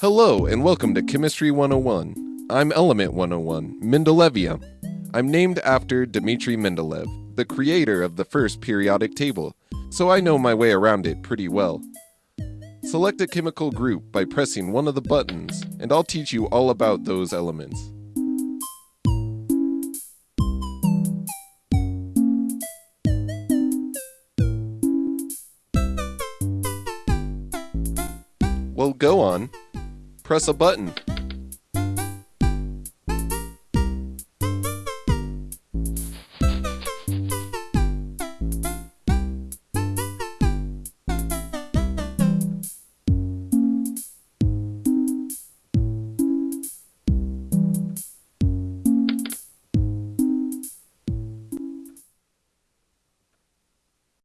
Hello, and welcome to Chemistry 101. I'm Element 101, Mendelevia. I'm named after Dmitry Mendeleev, the creator of the first periodic table, so I know my way around it pretty well. Select a chemical group by pressing one of the buttons, and I'll teach you all about those elements. Well, go on press a button.